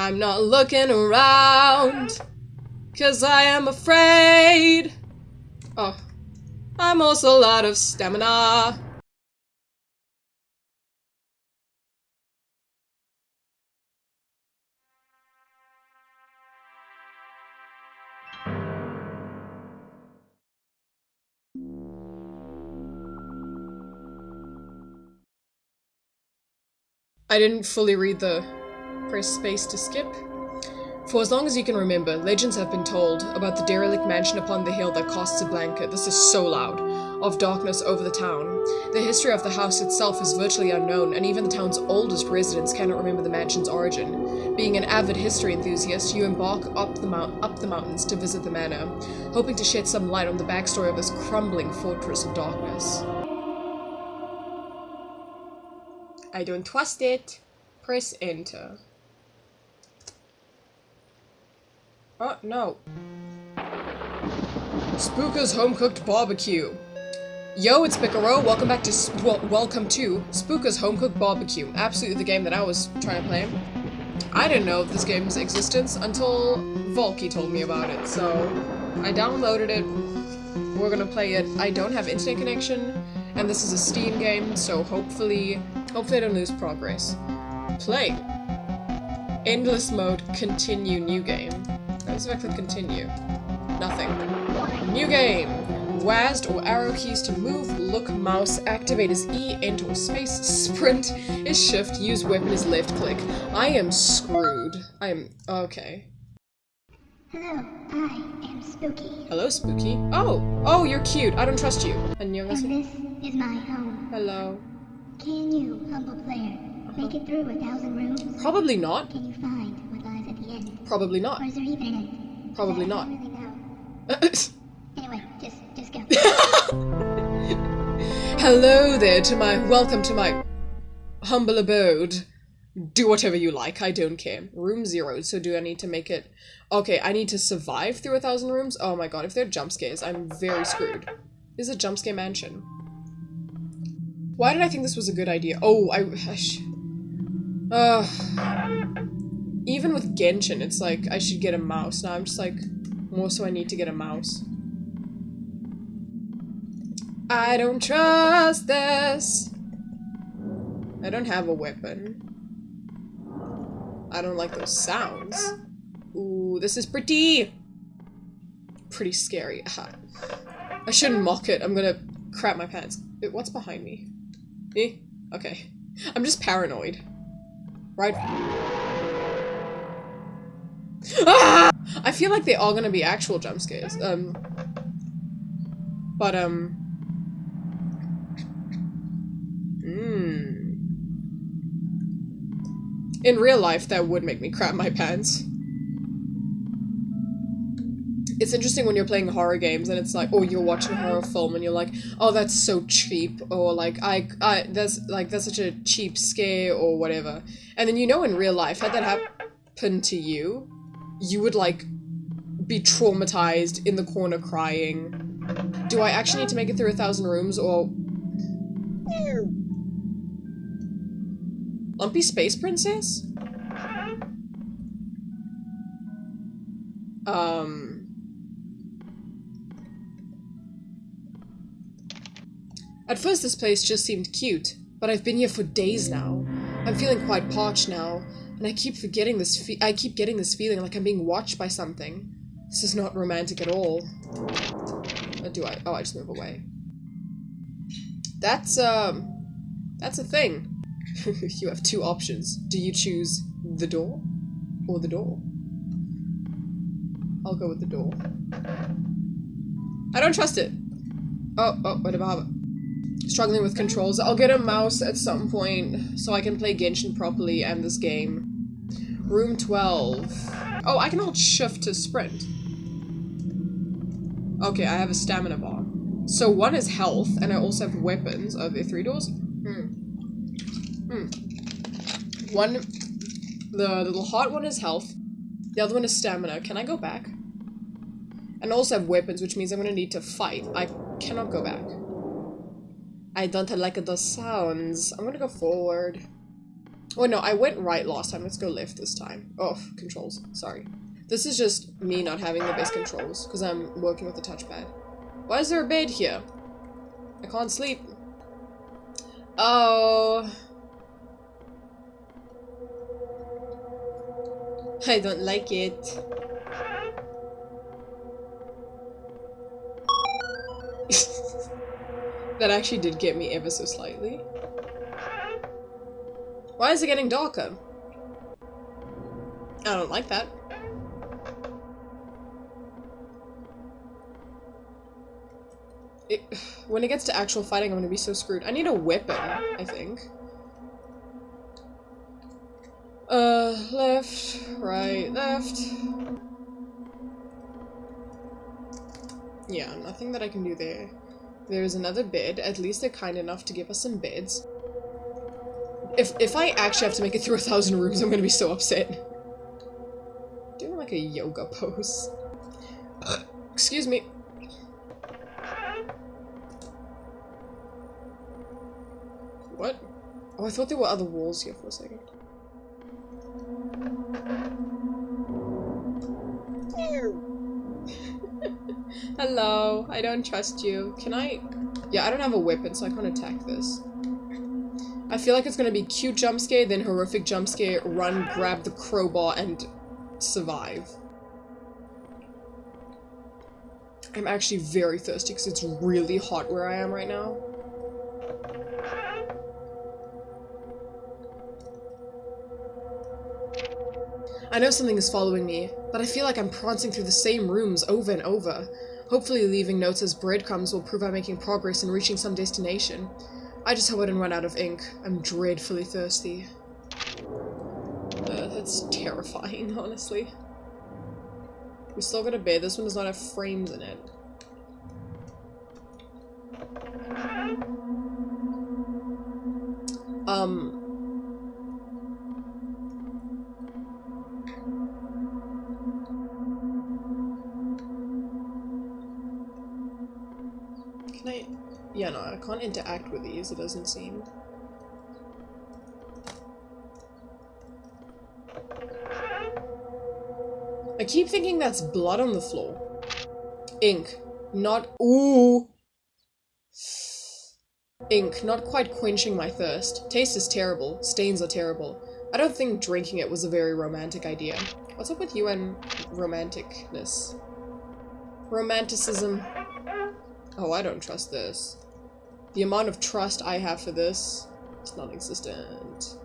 I'm not looking around, cause I am afraid. Oh, I'm also out of stamina. I didn't fully read the press space to skip. For as long as you can remember, legends have been told about the derelict mansion upon the hill that casts a blanket, this is so loud, of darkness over the town. The history of the house itself is virtually unknown, and even the town's oldest residents cannot remember the mansion's origin. Being an avid history enthusiast, you embark up the, up the mountains to visit the manor, hoping to shed some light on the backstory of this crumbling fortress of darkness. I don't trust it. Press enter. Oh, no. Spooka's Home Cooked Barbecue. Yo, it's Picaro. Welcome back to, Sp well, welcome to Spooka's Home Cooked Barbecue. Absolutely the game that I was trying to play. I didn't know of this game's existence until Volky told me about it, so I downloaded it. We're gonna play it. I don't have internet connection, and this is a Steam game, so hopefully, hopefully I don't lose progress. Play. Endless mode, continue, new game. Let's if I click continue. Nothing. New game! WASD or arrow keys to move, look, mouse, activate is E, enter space, sprint is shift, use weapon is left click. I am screwed. I am- okay. Hello, I am Spooky. Hello, Spooky. Oh! Oh, you're cute. I don't trust you. And you're And this is my home. Hello. Can you, humble player, make it through a thousand rooms? Probably not. Can you find what lies at the end? Probably not. Or is there even an end? Probably not. really. Anyway, just, just go. Hello there to my- welcome to my humble abode. Do whatever you like, I don't care. Room zero, so do I need to make it- Okay, I need to survive through a thousand rooms? Oh my god, if they're jump scares, I'm very screwed. This is a jump scare mansion. Why did I think this was a good idea? Oh, I- I Ugh. Even with Genshin, it's like, I should get a mouse. Now I'm just like, more so I need to get a mouse. I don't trust this. I don't have a weapon. I don't like those sounds. Ooh, this is pretty. Pretty scary. I shouldn't mock it. I'm gonna crap my pants. What's behind me? Eh? Okay. I'm just paranoid. Right? Ah! I feel like they are all gonna be actual jump scares. Um. But, um. Hmm. In real life, that would make me crap my pants. It's interesting when you're playing horror games and it's like, oh, you're watching a horror film and you're like, oh, that's so cheap, or like, I, I, that's like that's such a cheap scare or whatever. And then you know, in real life, had that happen to you, you would like be traumatized in the corner crying. Do I actually need to make it through a thousand rooms or Lumpy Space Princess? Um. At first this place just seemed cute, but I've been here for days now. I'm feeling quite parched now, and I keep forgetting this fe- I keep getting this feeling like I'm being watched by something. This is not romantic at all. Or do I? Oh, I just move away. That's, um, that's a thing. you have two options. Do you choose the door or the door? I'll go with the door. I don't trust it. Oh, oh, what about struggling with controls? I'll get a mouse at some point so I can play Genshin properly and this game. Room 12. Oh, I can hold shift to sprint. Okay, I have a stamina bar. So one is health, and I also have weapons. Are there three doors? Hmm. Hmm. One, the little hot one is health. The other one is stamina. Can I go back? And I also have weapons, which means I'm gonna need to fight. I cannot go back. I don't like those sounds. I'm gonna go forward. Oh no, I went right last time. Let's go left this time. Oh, controls. Sorry. This is just me not having the best controls because I'm working with the touchpad. Why is there a bed here? I can't sleep. Oh. I don't like it. That actually did get me ever so slightly. Why is it getting darker? I don't like that. It, when it gets to actual fighting, I'm gonna be so screwed. I need a weapon, I think. Uh, left, right, left. Yeah, nothing that I can do there. There's another bid. At least they're kind enough to give us some bids. If, if I actually have to make it through a thousand rooms, I'm gonna be so upset. Doing like a yoga pose. Excuse me. What? Oh, I thought there were other walls here for a second. Hello, I don't trust you. Can I? Yeah, I don't have a weapon, so I can't attack this. I feel like it's gonna be cute jump scare, then horrific jump scare, run, grab the crowbar, and survive. I'm actually very thirsty because it's really hot where I am right now. I know something is following me, but I feel like I'm prancing through the same rooms over and over. Hopefully leaving notes as breadcrumbs will prove I'm making progress in reaching some destination. I just hope I didn't run out of ink. I'm dreadfully thirsty. Uh, that's terrifying, honestly. We still got a bed. This one does not have frames in it. Um, Yeah, no, I can't interact with these, it doesn't seem. I keep thinking that's blood on the floor. Ink. Not- Ooh! Ink, not quite quenching my thirst. Taste is terrible. Stains are terrible. I don't think drinking it was a very romantic idea. What's up with you and romanticness? Romanticism. Oh, I don't trust this. The amount of trust I have for this is non-existent.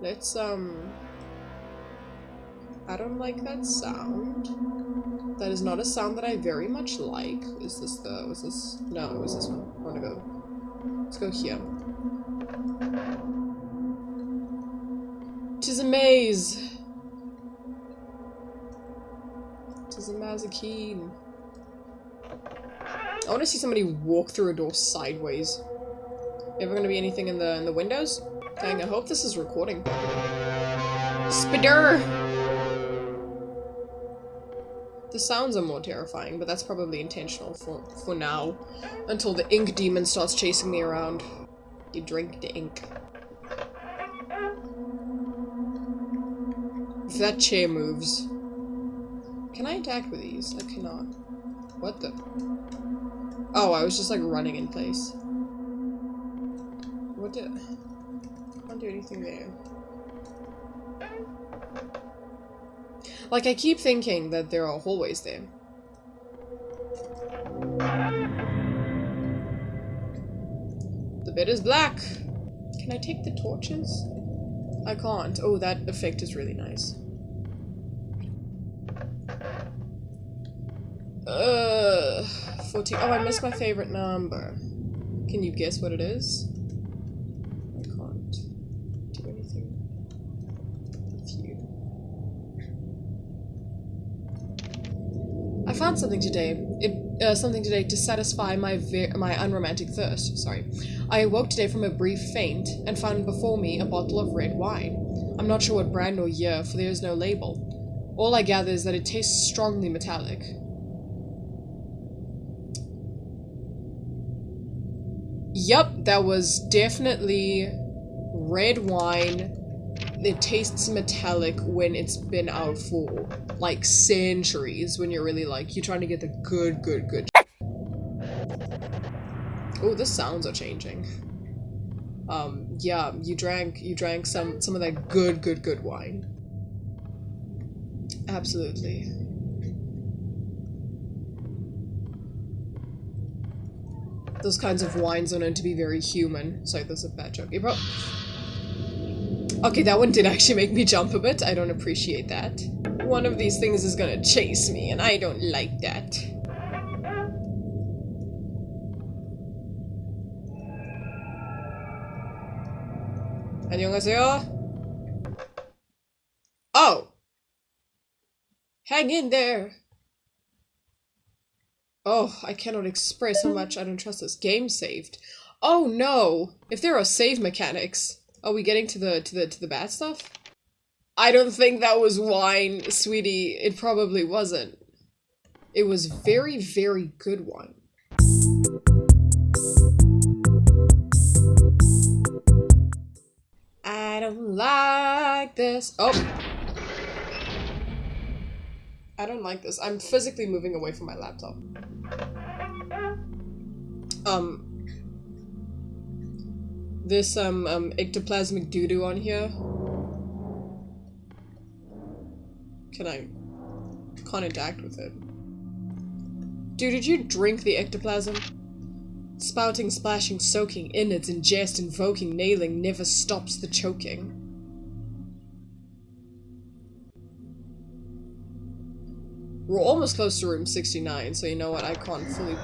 Let's, um... I don't like that sound. That is not a sound that I very much like. Is this the... was this... No, it was this one. I wanna go... Let's go here. Tis a maze! Tis a mazikeen. I want to see somebody walk through a door sideways. Ever gonna be anything in the in the windows? Dang, I hope this is recording. Spider! The sounds are more terrifying, but that's probably intentional for, for now. Until the ink demon starts chasing me around. You drink the ink. If that chair moves... Can I attack with these? I cannot. What the? Oh, I was just like running in place. What did... I can't do anything there. Like, I keep thinking that there are hallways there. The bed is black! Can I take the torches? I can't. Oh, that effect is really nice. Uh, 14. Oh, I missed my favorite number. Can you guess what it is? I can't do anything with you. I found something today. It, uh, something today to satisfy my my unromantic thirst. Sorry. I awoke today from a brief faint and found before me a bottle of red wine. I'm not sure what brand or year, for there is no label. All I gather is that it tastes strongly metallic. Yep, that was definitely red wine. It tastes metallic when it's been out for like centuries. When you're really like you're trying to get the good, good, good. Oh, the sounds are changing. Um, yeah, you drank you drank some some of that good, good, good wine. Absolutely. Those kinds of wines are known to be very human. Sorry, that's a bad joke. It okay, that one did actually make me jump a bit. I don't appreciate that. One of these things is gonna chase me, and I don't like that. 안녕하세요. Oh! Hang in there! Oh, I cannot express how much I don't trust this game saved. Oh no! If there are save mechanics, are we getting to the to the to the bad stuff? I don't think that was wine, sweetie. It probably wasn't. It was very, very good wine. I don't like this. Oh! I don't like this. I'm physically moving away from my laptop. Um. This, um, um, ectoplasmic doo-doo on here. Can I... Can't interact with it. Dude, did you drink the ectoplasm? Spouting, splashing, soaking, innards, ingest, invoking, nailing, never stops the choking. We're almost close to room 69, so you know what, I can't fully...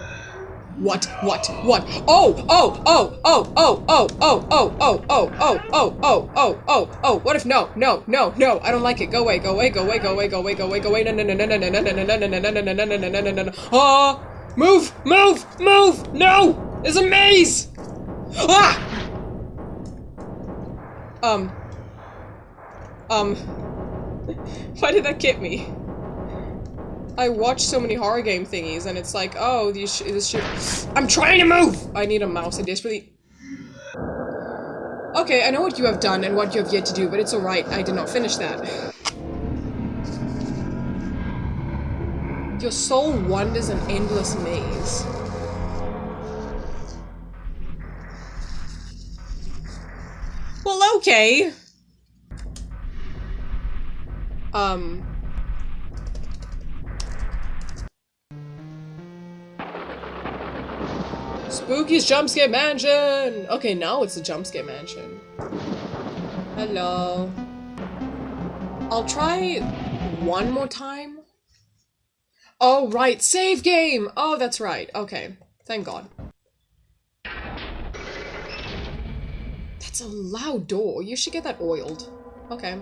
What? What? What? Oh! Oh! Oh! Oh! Oh! Oh! Oh! Oh! Oh! Oh! Oh! Oh! Oh! Oh! Oh! Oh! What if no? No! No! No! I don't like it. Go away! Go away! Go away! Go away! Go away! Go away! Go away! No! No! No! No! No! No! No! No! No! No! No! No! No! No! No! No! No! No! No! Oh! Move! Move! Move! No! It's a maze! Ah! Um. Um. Why did that get me? I watch so many horror game thingies, and it's like, oh, these sh this shit. I'm trying to move! I need a mouse. I desperately. Okay, I know what you have done and what you have yet to do, but it's alright. I did not finish that. Your soul wanders an endless maze. Well, okay. Um, Spooky's Jumpscare Mansion! Okay, now it's the Jumpscare Mansion. Hello. I'll try one more time. Oh, right, save game! Oh, that's right. Okay, thank God. That's a loud door. You should get that oiled. Okay.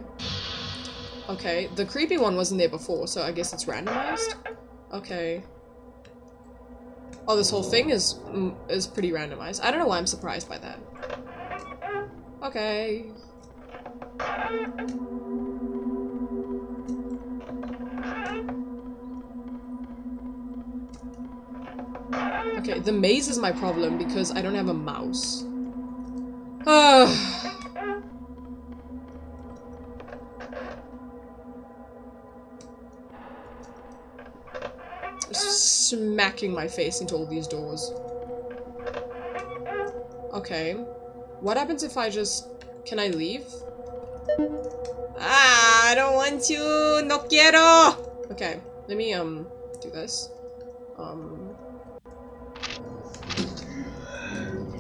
Okay, the creepy one wasn't there before, so I guess it's randomized? Okay. Oh, this whole thing is mm, is pretty randomized. I don't know why I'm surprised by that. Okay. Okay, the maze is my problem because I don't have a mouse. Ugh. smacking my face into all these doors. Okay. What happens if I just... Can I leave? Ah, I don't want to! No quiero! Okay, let me, um, do this. Um...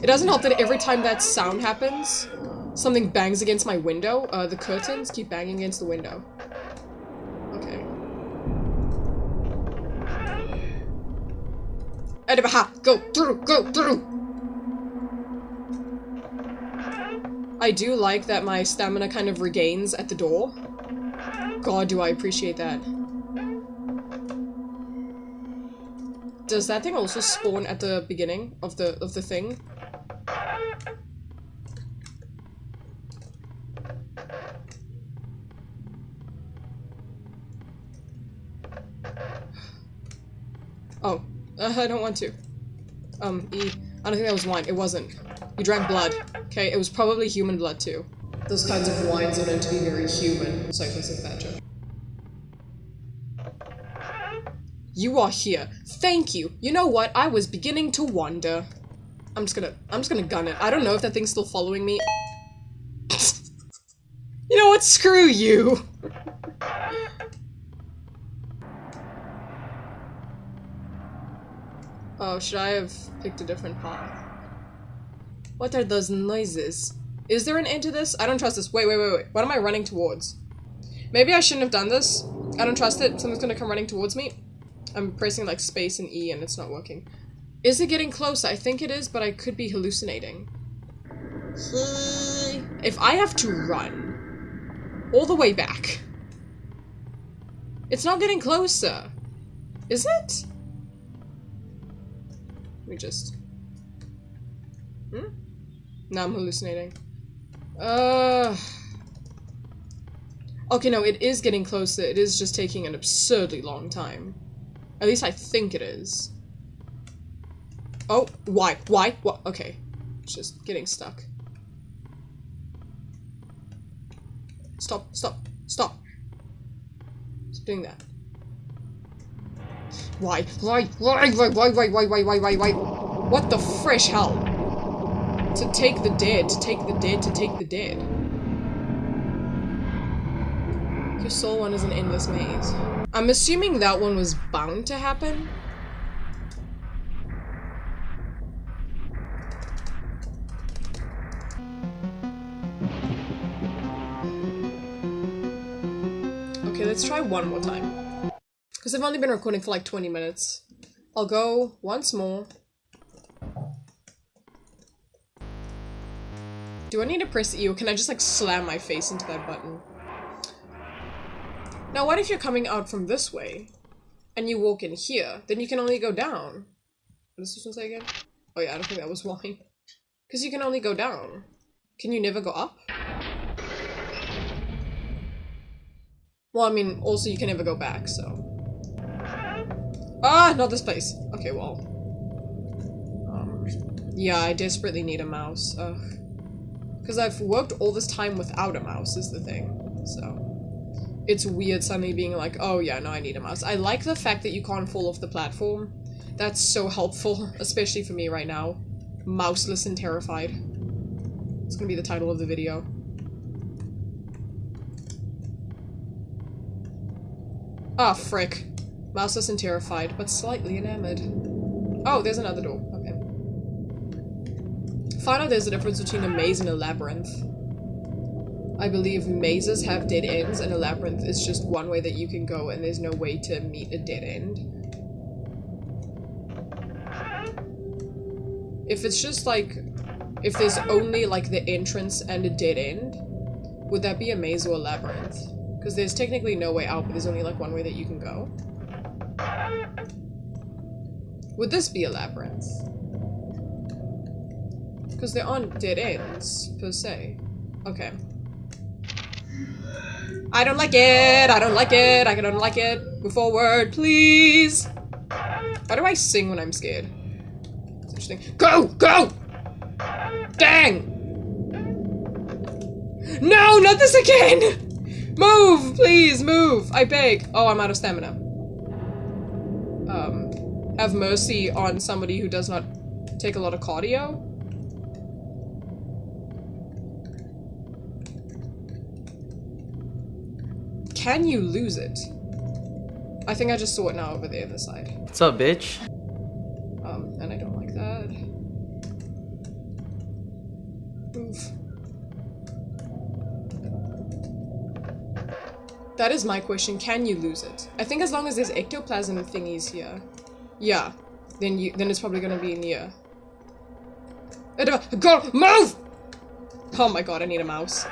It doesn't help that every time that sound happens, something bangs against my window. Uh, the curtains keep banging against the window. Go through! Go through! I do like that my stamina kind of regains at the door. God, do I appreciate that. Does that thing also spawn at the beginning of the of the thing? Oh, uh, I don't want to. Um, E. I don't think that was wine. It wasn't. You drank blood. Okay, it was probably human blood too. Those kinds of wines are known to be very human. so Sorry for the badger. You are here. Thank you. You know what? I was beginning to wonder. I'm just gonna- I'm just gonna gun it. I don't know if that thing's still following me. you know what? Screw you! Oh, should I have picked a different path? What are those noises? Is there an end to this? I don't trust this. Wait, wait, wait, wait. What am I running towards? Maybe I shouldn't have done this. I don't trust it. Something's gonna come running towards me. I'm pressing like space and E and it's not working. Is it getting close? I think it is, but I could be hallucinating. If I have to run all the way back, it's not getting closer. Is it? Me just... Hmm? Now I'm hallucinating. Uh... Okay, no, it is getting closer. It is just taking an absurdly long time. At least I think it is. Oh, why? Why? What? Okay. It's just getting stuck. Stop, stop, stop. Stop doing that. Why? Why? Why? Why? Why? Why? Why? Why? Why? Why? Why? What the fresh hell? To take the dead, to take the dead, to take the dead. Your soul one is an endless maze. I'm assuming that one was bound to happen. Okay, let's try one more time. Because I've only been recording for like 20 minutes. I'll go once more. Do I need to press E or can I just like slam my face into that button? Now what if you're coming out from this way and you walk in here? Then you can only go down. What does this one say again? Oh yeah, I don't think that was why. Because you can only go down. Can you never go up? Well, I mean, also you can never go back, so. Ah, not this place. Okay, well. Um, yeah, I desperately need a mouse. Ugh. Because I've worked all this time without a mouse is the thing, so. It's weird suddenly being like, oh yeah, no, I need a mouse. I like the fact that you can't fall off the platform. That's so helpful, especially for me right now. Mouseless and terrified. It's gonna be the title of the video. Ah, oh, frick. Mouseless and terrified, but slightly enamored. Oh, there's another door. Okay. Find out there's a difference between a maze and a labyrinth. I believe mazes have dead ends and a labyrinth is just one way that you can go and there's no way to meet a dead end. If it's just like, if there's only like the entrance and a dead end, would that be a maze or a labyrinth? Because there's technically no way out, but there's only like one way that you can go. Would this be a labyrinth? Because there aren't dead ends, per se. Okay. I don't like it! I don't like it! I don't like it! Move forward, please! Why do I sing when I'm scared? It's interesting. Go! Go! Dang! No! Not this again! Move! Please, move! I beg! Oh, I'm out of stamina. Have mercy on somebody who does not take a lot of cardio. Can you lose it? I think I just saw it now over there on the side. What's up, bitch? Um, and I don't like that. Move. That is my question. Can you lose it? I think as long as there's ectoplasm thingies here. Yeah. Then you then it's probably gonna be near. Go move! Oh my god, I need a mouse.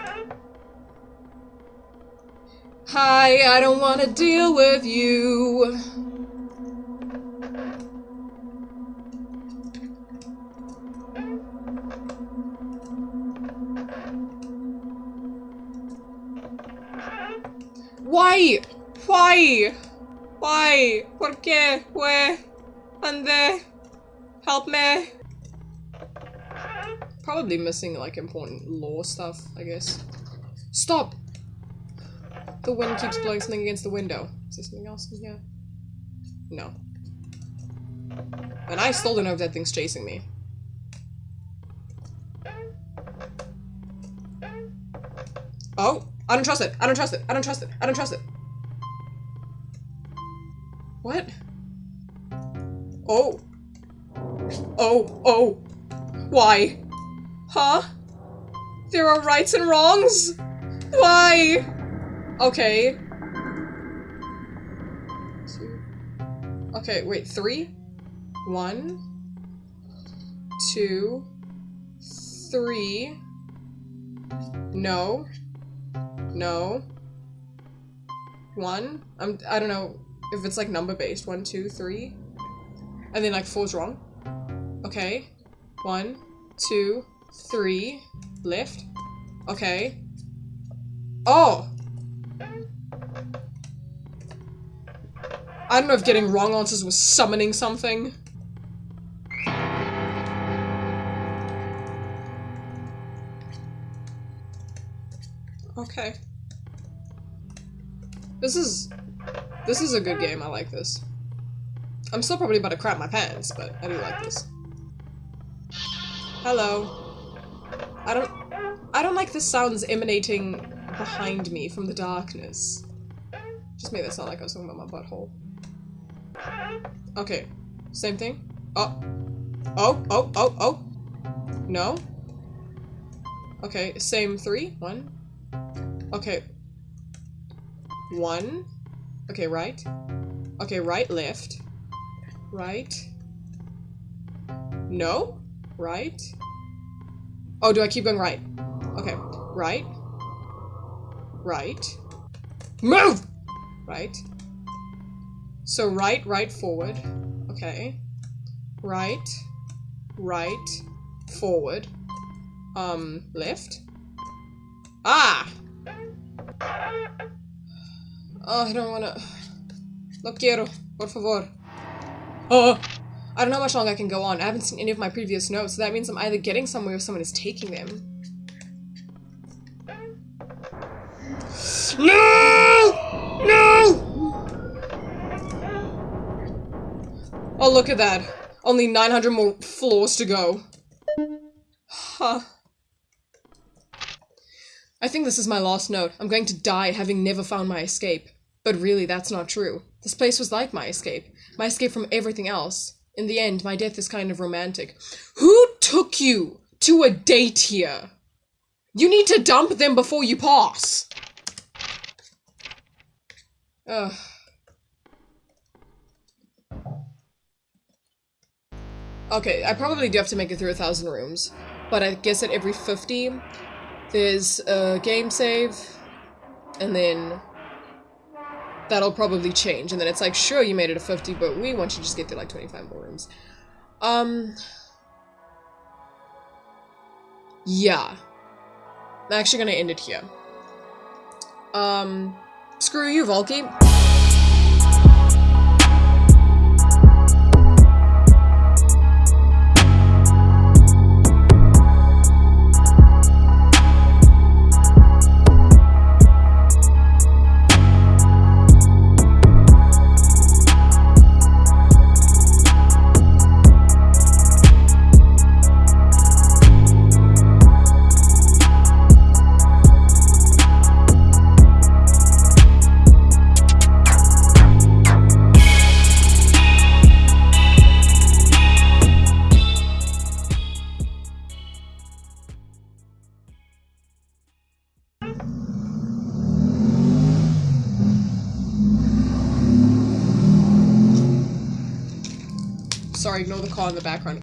Hi, I don't wanna deal with you. Why? Why? Why? ¿Por qué? Where? ¿Dónde? Help me. probably missing like important lore stuff, I guess. Stop! The wind keeps blowing something against the window. Is there something else in here? No. And I still don't know if that thing's chasing me. Oh! I don't trust it! I don't trust it! I don't trust it! I don't trust it! What? Oh. Oh, oh. Why? Huh? There are rights and wrongs? Why? Okay. Two. Okay, wait, three? One. Two. Three. No. No. One. I'm- I don't know if it's like number based. One, two, three. And then like four's wrong. Okay. One, two, three. Left. Okay. Oh! I don't know if getting wrong answers was summoning something. Okay. This is... This is a good game, I like this. I'm still probably about to crap my pants, but I do like this. Hello. I don't... I don't like the sounds emanating behind me from the darkness. Just made that sound like I was talking about my butthole. Okay. Same thing. Oh. Oh, oh, oh, oh. No. Okay, same three. One. Okay. One. Okay, right. Okay, right, left. Right. No? Right? Oh, do I keep going right? Okay. Right. Right. Move! Right. So right, right, forward. Okay. Right. Right. Forward. Um, left. Ah! Oh, I don't wanna... No quiero. Por favor. Oh! I don't know how much longer I can go on. I haven't seen any of my previous notes, so that means I'm either getting somewhere or someone is taking them. No! No! Oh, look at that. Only 900 more floors to go. Huh. I think this is my last note. I'm going to die having never found my escape. But really, that's not true. This place was like my escape. My escape from everything else. In the end, my death is kind of romantic. Who took you to a date here? You need to dump them before you pass. Ugh. Okay, I probably do have to make it through a thousand rooms, but I guess at every 50, there's a game save, and then that'll probably change, and then it's like, sure, you made it a 50, but we want you to just get through like 25 more rooms. Um... Yeah. I'm actually gonna end it here. Um, screw you, Volky.